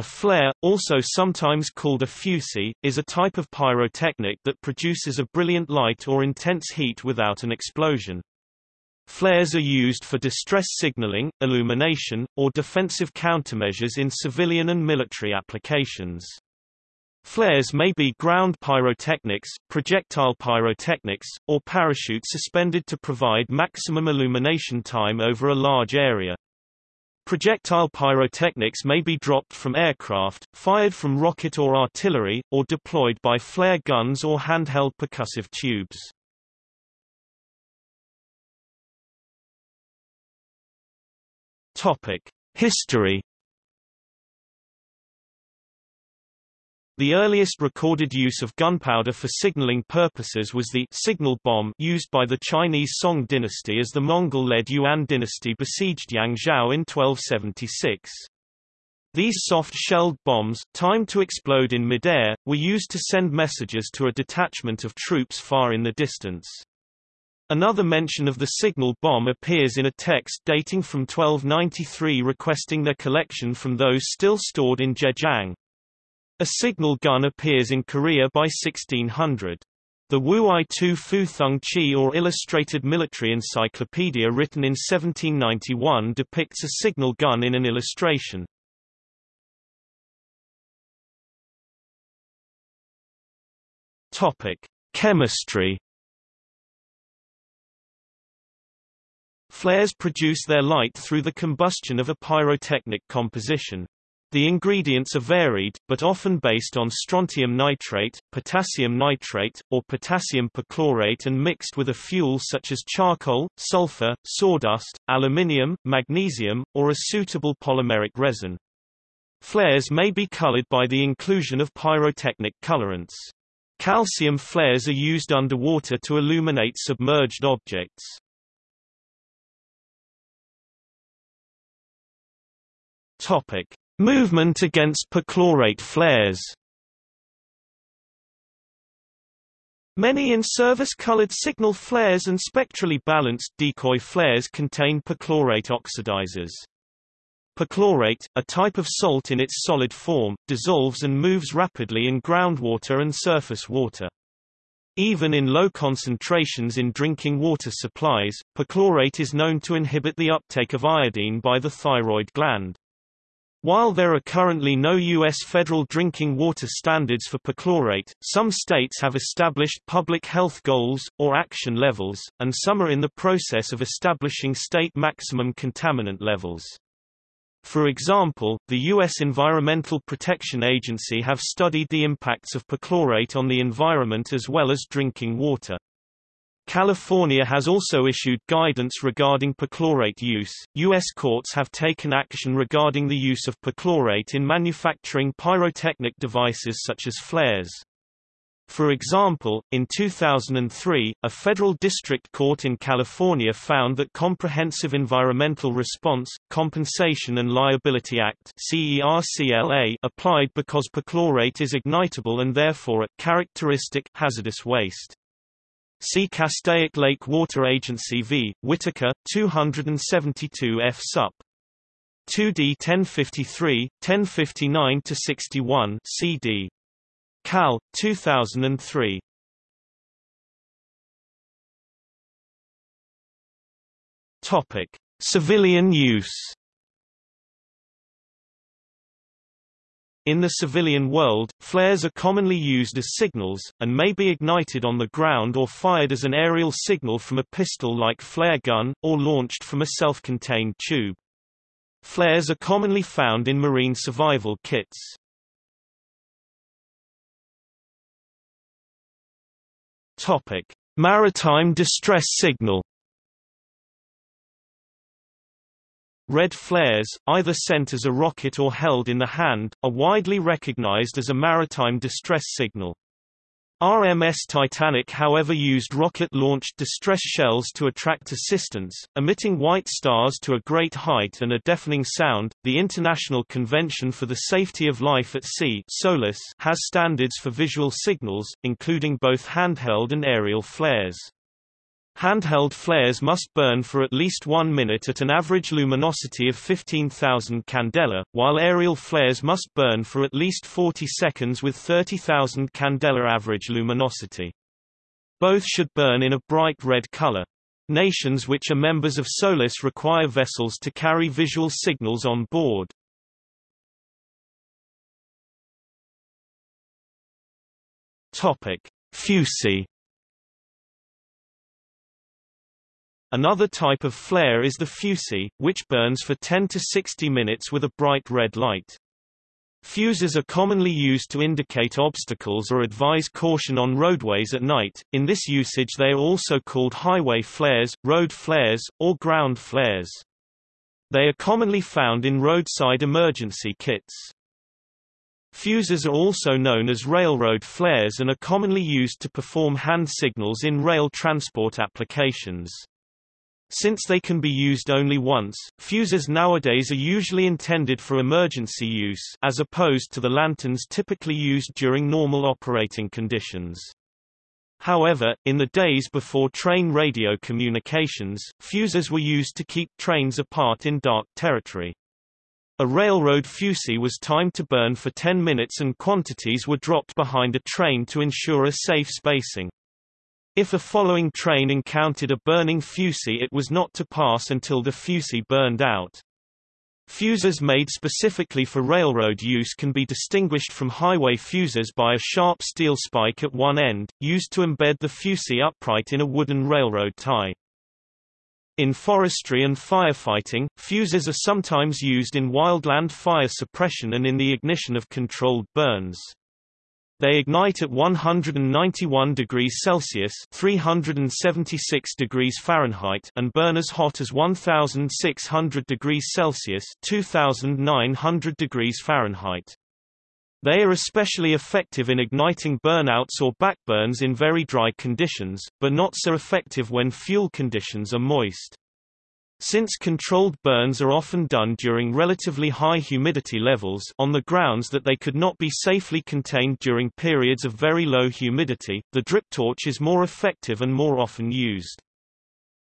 A flare, also sometimes called a fusee, is a type of pyrotechnic that produces a brilliant light or intense heat without an explosion. Flares are used for distress signaling, illumination, or defensive countermeasures in civilian and military applications. Flares may be ground pyrotechnics, projectile pyrotechnics, or parachute suspended to provide maximum illumination time over a large area. Projectile pyrotechnics may be dropped from aircraft, fired from rocket or artillery, or deployed by flare guns or handheld percussive tubes. History The earliest recorded use of gunpowder for signaling purposes was the signal bomb used by the Chinese Song dynasty as the Mongol-led Yuan dynasty besieged Yangzhou in 1276. These soft-shelled bombs, timed to explode in midair, were used to send messages to a detachment of troops far in the distance. Another mention of the signal bomb appears in a text dating from 1293 requesting their collection from those still stored in Zhejiang. A signal gun appears in Korea by 1600. The Wuai Tu Fu Thung Chi or Illustrated Military Encyclopedia written in 1791 depicts a signal gun in an illustration. Topic: Chemistry Flares produce their light through the combustion of a pyrotechnic composition. The ingredients are varied, but often based on strontium nitrate, potassium nitrate, or potassium perchlorate and mixed with a fuel such as charcoal, sulfur, sawdust, aluminium, magnesium, or a suitable polymeric resin. Flares may be colored by the inclusion of pyrotechnic colorants. Calcium flares are used underwater to illuminate submerged objects. Topic: Movement against perchlorate flares Many in-service colored signal flares and spectrally balanced decoy flares contain perchlorate oxidizers. Perchlorate, a type of salt in its solid form, dissolves and moves rapidly in groundwater and surface water. Even in low concentrations in drinking water supplies, perchlorate is known to inhibit the uptake of iodine by the thyroid gland. While there are currently no U.S. federal drinking water standards for perchlorate, some states have established public health goals, or action levels, and some are in the process of establishing state maximum contaminant levels. For example, the U.S. Environmental Protection Agency have studied the impacts of perchlorate on the environment as well as drinking water. California has also issued guidance regarding perchlorate use. U.S. courts have taken action regarding the use of perchlorate in manufacturing pyrotechnic devices such as flares. For example, in 2003, a federal district court in California found that Comprehensive Environmental Response, Compensation and Liability Act applied because perchlorate is ignitable and therefore a characteristic hazardous waste. See Castaic Lake Water Agency v. Whitaker, 272 F. Sup. 2D 1053, 1059-61 CD. Cal. 2003. Topic: Civilian use. In the civilian world, flares are commonly used as signals, and may be ignited on the ground or fired as an aerial signal from a pistol-like flare gun, or launched from a self-contained tube. Flares are commonly found in marine survival kits. Maritime distress signal Red flares, either sent as a rocket or held in the hand, are widely recognized as a maritime distress signal. RMS Titanic however used rocket-launched distress shells to attract assistance, emitting white stars to a great height and a deafening sound. The International Convention for the Safety of Life at Sea (SOLAS) has standards for visual signals, including both handheld and aerial flares. Handheld flares must burn for at least one minute at an average luminosity of 15,000 candela, while aerial flares must burn for at least 40 seconds with 30,000 candela average luminosity. Both should burn in a bright red color. Nations which are members of SOLAS require vessels to carry visual signals on board. Topic: Another type of flare is the fusee, which burns for 10 to 60 minutes with a bright red light. Fusees are commonly used to indicate obstacles or advise caution on roadways at night. In this usage they are also called highway flares, road flares, or ground flares. They are commonly found in roadside emergency kits. Fusees are also known as railroad flares and are commonly used to perform hand signals in rail transport applications. Since they can be used only once, fusees nowadays are usually intended for emergency use as opposed to the lanterns typically used during normal operating conditions. However, in the days before train radio communications, fusees were used to keep trains apart in dark territory. A railroad fusee was timed to burn for 10 minutes and quantities were dropped behind a train to ensure a safe spacing. If a following train encountered a burning fusee it was not to pass until the fusee burned out. Fusees made specifically for railroad use can be distinguished from highway fusees by a sharp steel spike at one end, used to embed the fusee upright in a wooden railroad tie. In forestry and firefighting, fusees are sometimes used in wildland fire suppression and in the ignition of controlled burns. They ignite at 191 degrees Celsius (376 degrees Fahrenheit) and burn as hot as 1600 degrees Celsius (2900 degrees Fahrenheit). They are especially effective in igniting burnouts or backburns in very dry conditions, but not so effective when fuel conditions are moist. Since controlled burns are often done during relatively high humidity levels on the grounds that they could not be safely contained during periods of very low humidity, the drip torch is more effective and more often used.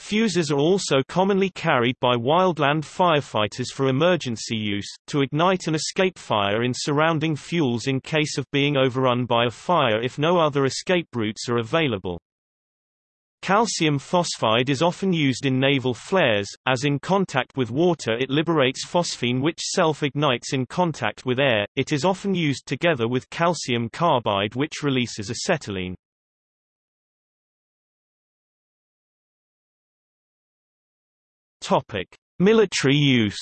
Fusees are also commonly carried by wildland firefighters for emergency use, to ignite an escape fire in surrounding fuels in case of being overrun by a fire if no other escape routes are available. Calcium phosphide is often used in naval flares, as in contact with water it liberates phosphine which self-ignites in contact with air, it is often used together with calcium carbide which releases acetylene. Topic: Military use.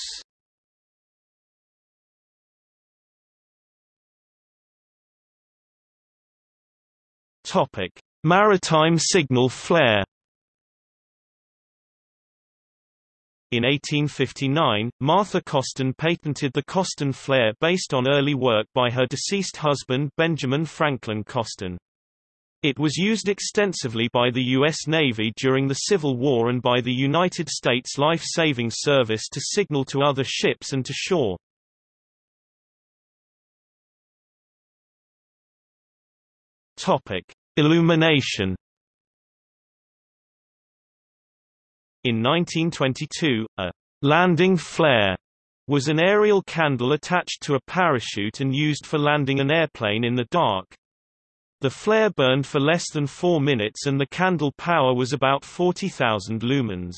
Topic: Maritime signal flare In 1859, Martha Coston patented the Coston flare based on early work by her deceased husband Benjamin Franklin Coston. It was used extensively by the U.S. Navy during the Civil War and by the United States Life-Saving Service to signal to other ships and to shore. Topic: Illumination In 1922, a landing flare was an aerial candle attached to a parachute and used for landing an airplane in the dark. The flare burned for less than four minutes and the candle power was about 40,000 lumens.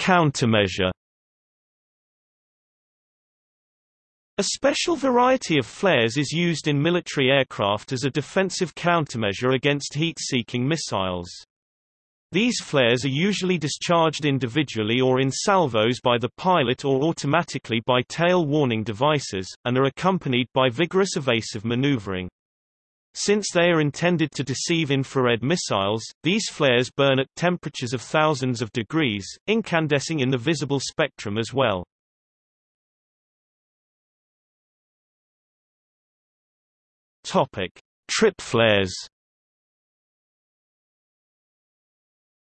Countermeasure A special variety of flares is used in military aircraft as a defensive countermeasure against heat-seeking missiles. These flares are usually discharged individually or in salvos by the pilot or automatically by tail warning devices, and are accompanied by vigorous evasive maneuvering. Since they are intended to deceive infrared missiles, these flares burn at temperatures of thousands of degrees, incandescing in the visible spectrum as well. Topic: Trip flares.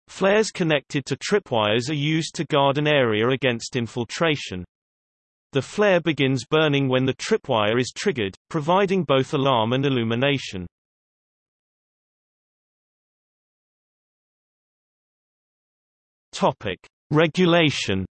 Flares connected to tripwires are used to guard an area against infiltration. The flare begins burning when the tripwire is triggered, providing both alarm and illumination. Topic: Regulation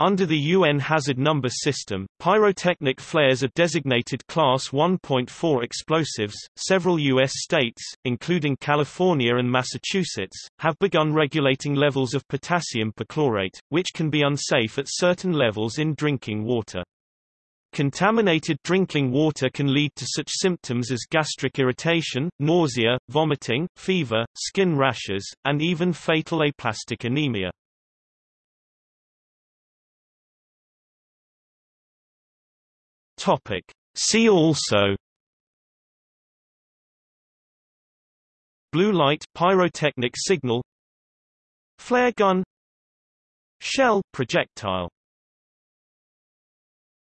Under the UN hazard number system, pyrotechnic flares are designated Class 1.4 explosives. Several U.S. states, including California and Massachusetts, have begun regulating levels of potassium perchlorate, which can be unsafe at certain levels in drinking water. Contaminated drinking water can lead to such symptoms as gastric irritation, nausea, vomiting, fever, skin rashes, and even fatal aplastic anemia. Topic. See also Blue light pyrotechnic signal Flare gun Shell projectile